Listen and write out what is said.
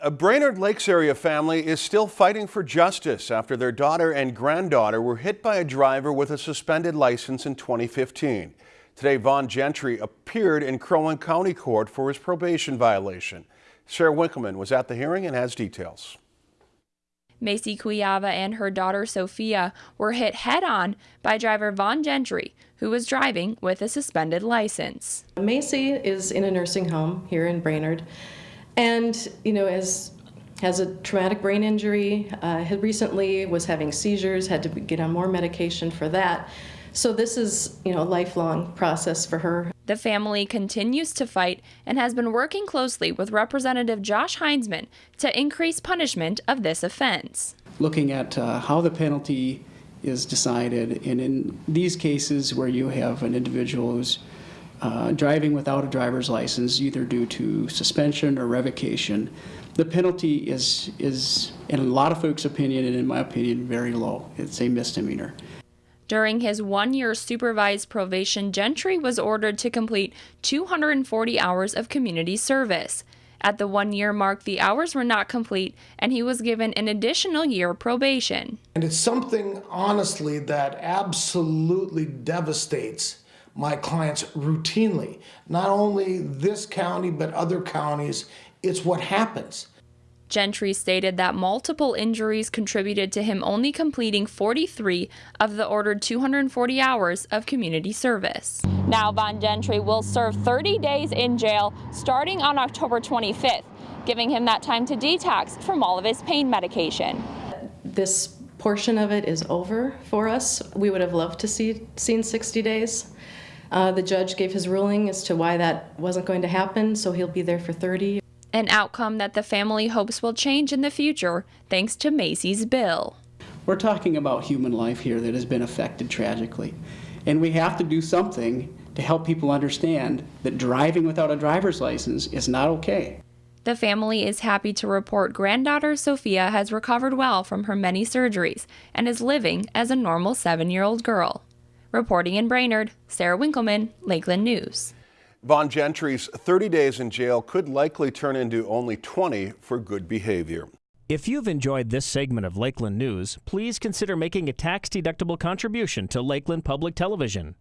A Brainerd Lakes area family is still fighting for justice after their daughter and granddaughter were hit by a driver with a suspended license in 2015. Today, Vaughn Gentry appeared in Crow Wing County Court for his probation violation. Sarah Winkleman was at the hearing and has details. Macy Cuyava and her daughter Sophia were hit head on by driver Vaughn Gentry, who was driving with a suspended license. Macy is in a nursing home here in Brainerd and you know as has a traumatic brain injury, uh, had recently was having seizures, had to get on more medication for that. So this is, you know, a lifelong process for her. The family continues to fight and has been working closely with Representative Josh Heintzeman to increase punishment of this offense. Looking at uh, how the penalty is decided, and in these cases where you have an individual who's uh, driving without a driver's license, either due to suspension or revocation, the penalty is, is, in a lot of folks' opinion, and in my opinion, very low. It's a misdemeanor. During his one year supervised probation, Gentry was ordered to complete 240 hours of community service. At the one year mark, the hours were not complete, and he was given an additional year probation. And it's something, honestly, that absolutely devastates my clients routinely. Not only this county, but other counties. It's what happens. Gentry stated that multiple injuries contributed to him only completing 43 of the ordered 240 hours of community service. Now, Vaughn Gentry will serve 30 days in jail starting on October 25th, giving him that time to detox from all of his pain medication. This portion of it is over for us. We would have loved to see seen 60 days. Uh, the judge gave his ruling as to why that wasn't going to happen, so he'll be there for 30. An outcome that the family hopes will change in the future thanks to Macy's bill. We're talking about human life here that has been affected tragically. And we have to do something to help people understand that driving without a driver's license is not okay. The family is happy to report granddaughter Sophia has recovered well from her many surgeries and is living as a normal seven year old girl. Reporting in Brainerd, Sarah Winkleman, Lakeland News. Vaughn Gentry's 30 days in jail could likely turn into only 20 for good behavior. If you've enjoyed this segment of Lakeland News, please consider making a tax-deductible contribution to Lakeland Public Television.